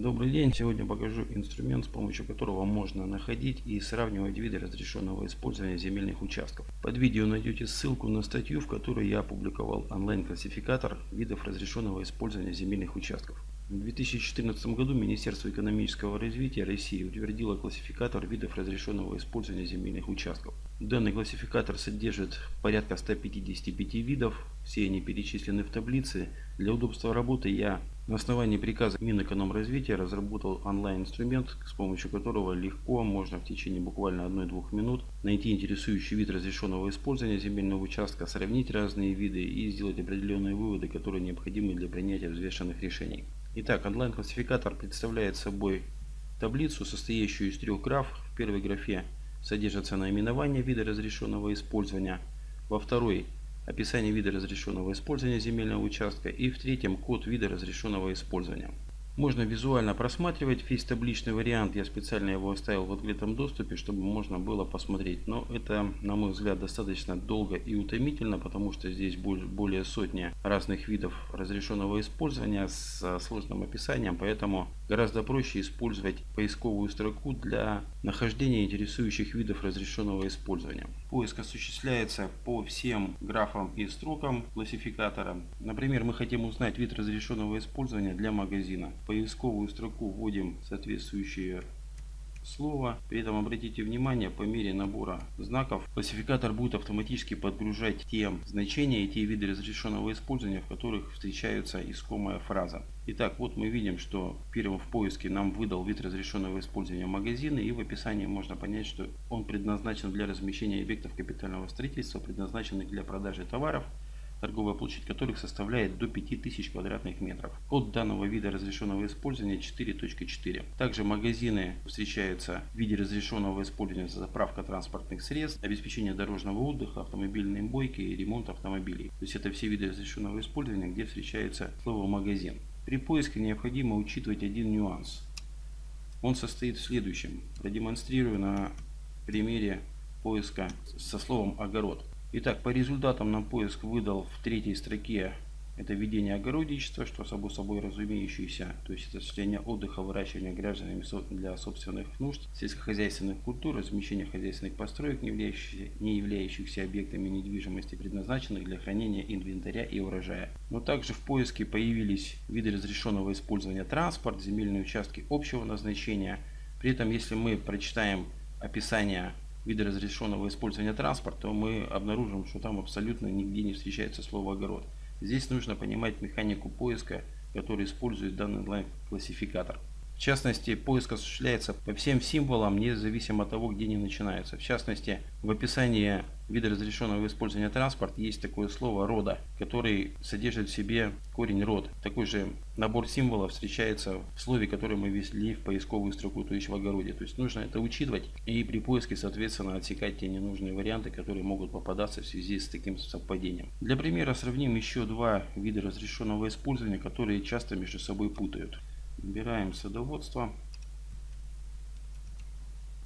Добрый день! Сегодня покажу инструмент, с помощью которого можно находить и сравнивать виды разрешенного использования земельных участков. Под видео найдете ссылку на статью, в которой я опубликовал онлайн-классификатор видов разрешенного использования земельных участков. В 2014 году Министерство экономического развития России утвердило классификатор видов разрешенного использования земельных участков. Данный классификатор содержит порядка 155 видов, все они перечислены в таблице. Для удобства работы я на основании приказа Минэкономразвития разработал онлайн-инструмент, с помощью которого легко можно в течение буквально 1-2 минут найти интересующий вид разрешенного использования земельного участка, сравнить разные виды и сделать определенные выводы, которые необходимы для принятия взвешенных решений. Итак, онлайн-классификатор представляет собой таблицу, состоящую из трех граф. В первой графе содержится наименование вида разрешенного использования, во второй описание вида разрешенного использования земельного участка и в третьем код вида разрешенного использования. Можно визуально просматривать весь табличный вариант. Я специально его оставил в открытом доступе, чтобы можно было посмотреть. Но это, на мой взгляд, достаточно долго и утомительно, потому что здесь более сотни разных видов разрешенного использования с сложным описанием. Поэтому гораздо проще использовать поисковую строку для нахождения интересующих видов разрешенного использования. Поиск осуществляется по всем графам и строкам классификатора. Например, мы хотим узнать вид разрешенного использования для магазина поисковую строку вводим соответствующее слово. При этом обратите внимание, по мере набора знаков классификатор будет автоматически подгружать те значения и те виды разрешенного использования, в которых встречается искомая фраза. Итак, вот мы видим, что первым в поиске нам выдал вид разрешенного использования магазина и в описании можно понять, что он предназначен для размещения объектов капитального строительства, предназначенных для продажи товаров, торговая площадь которых составляет до 5000 квадратных метров. Код данного вида разрешенного использования 4.4. Также магазины встречаются в виде разрешенного использования заправка транспортных средств, обеспечение дорожного отдыха, автомобильные бойки и ремонт автомобилей. То есть это все виды разрешенного использования, где встречается слово магазин. При поиске необходимо учитывать один нюанс. Он состоит в следующем. Продемонстрирую на примере поиска со словом огород. Итак, по результатам нам поиск выдал в третьей строке это ведение огородничества, что само собой разумеющееся, то есть это состояние отдыха, выращивания гражданами для собственных нужд, сельскохозяйственных культур, размещение хозяйственных построек, не являющихся, не являющихся объектами недвижимости, предназначенных для хранения инвентаря и урожая. Но также в поиске появились виды разрешенного использования транспорт, земельные участки общего назначения. При этом, если мы прочитаем описание вида разрешенного использования транспорта, мы обнаружим, что там абсолютно нигде не встречается слово огород. Здесь нужно понимать механику поиска, который использует данный онлайн-классификатор. В частности, поиск осуществляется по всем символам, независимо от того, где они начинаются. В частности, в описании вида разрешенного использования транспорт есть такое слово рода, который содержит в себе корень род. Такой же набор символов встречается в слове, которое мы ввели в поисковую строку, то есть в огороде. То есть нужно это учитывать и при поиске, соответственно, отсекать те ненужные варианты, которые могут попадаться в связи с таким совпадением. Для примера сравним еще два вида разрешенного использования, которые часто между собой путают. Набираем садоводство.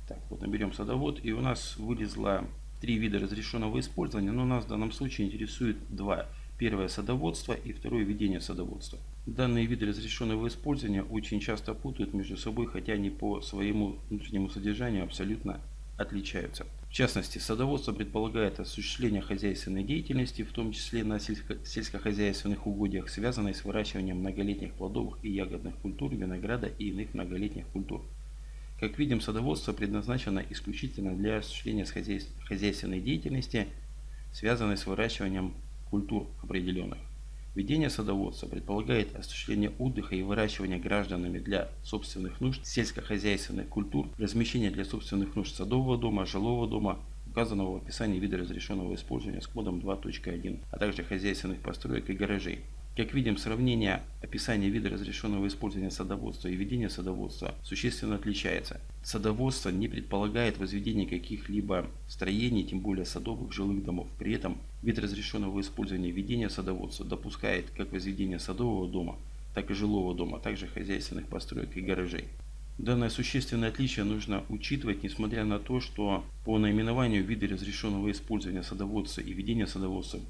Так, вот наберем садовод. И у нас вылезло три вида разрешенного использования. Но нас в данном случае интересует два. Первое садоводство и второе ведение садоводства. Данные виды разрешенного использования очень часто путают между собой, хотя они по своему внутреннему содержанию абсолютно отличаются. В частности, садоводство предполагает осуществление хозяйственной деятельности, в том числе на сельско сельскохозяйственных угодьях, связанной с выращиванием многолетних плодовых и ягодных культур, винограда и иных многолетних культур. Как видим, садоводство предназначено исключительно для осуществления хозяйственной деятельности, связанной с выращиванием культур определенных. Ведение садоводства предполагает осуществление отдыха и выращивания гражданами для собственных нужд сельскохозяйственных культур, размещение для собственных нужд садового дома, жилого дома, указанного в описании вида разрешенного использования с кодом 2.1, а также хозяйственных построек и гаражей. Как видим, сравнение описания вида разрешенного использования садоводства и ведения садоводства существенно отличается. Садоводство не предполагает возведение каких-либо строений, тем более садовых жилых домов. При этом вид разрешенного использования ведения садоводства допускает как возведение садового дома, так и жилого дома, а также хозяйственных построек и гаражей. Данное существенное отличие нужно учитывать, несмотря на то, что по наименованию виды разрешенного использования садоводства и ведения садоводства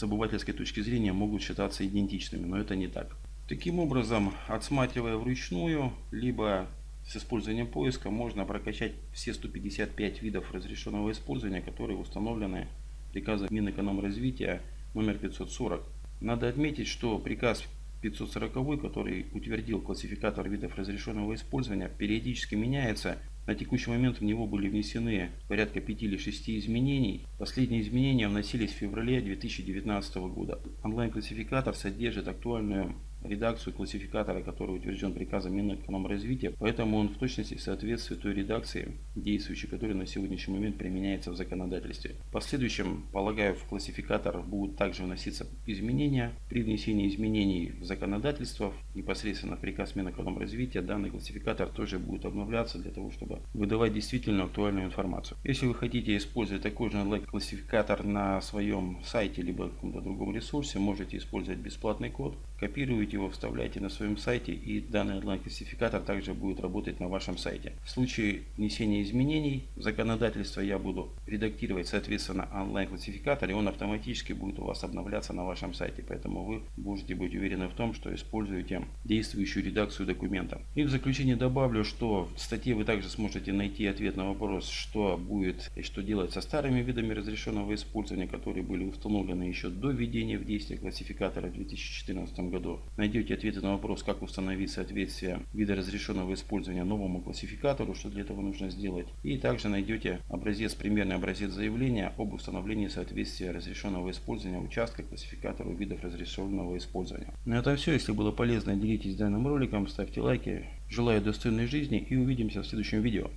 с обывательской точки зрения могут считаться идентичными, но это не так. Таким образом, отсматривая вручную, либо с использованием поиска, можно прокачать все 155 видов разрешенного использования, которые установлены приказом Минэкономразвития номер 540. Надо отметить, что приказ 540, который утвердил классификатор видов разрешенного использования, периодически меняется. На текущий момент в него были внесены порядка 5 или 6 изменений. Последние изменения вносились в феврале 2019 года. Онлайн-классификатор содержит актуальную редакцию классификатора, который утвержден приказом Минэкономразвития, поэтому он в точности соответствует той редакции, действующей, которая на сегодняшний момент применяется в законодательстве. В последующем, полагаю, в классификатор будут также вноситься изменения. При внесении изменений в законодательство, непосредственно в приказ Минэкономразвития, данный классификатор тоже будет обновляться для того, чтобы выдавать действительно актуальную информацию. Если вы хотите использовать такой же онлайн-классификатор на своем сайте, либо каком-то другом ресурсе, можете использовать бесплатный код, копируете копируете его, вставляете на своем сайте и данный онлайн-классификатор также будет работать на вашем сайте. В случае внесения изменений в законодательство я буду редактировать соответственно онлайн-классификатор и он автоматически будет у вас обновляться на вашем сайте. Поэтому вы можете быть уверены в том, что используете действующую редакцию документа. И в заключение добавлю, что в статье вы также сможете найти ответ на вопрос, что будет и что делать со старыми видами разрешенного использования, которые были установлены еще до введения в действие классификатора в 2014 году найдете ответы на вопрос, как установить соответствие вида разрешенного использования новому классификатору, что для этого нужно сделать. И также найдете образец, примерный образец заявления об установлении соответствия разрешенного использования участка классификатору видов разрешенного использования. На этом все. Если было полезно, делитесь данным роликом, ставьте лайки. Желаю достойной жизни и увидимся в следующем видео.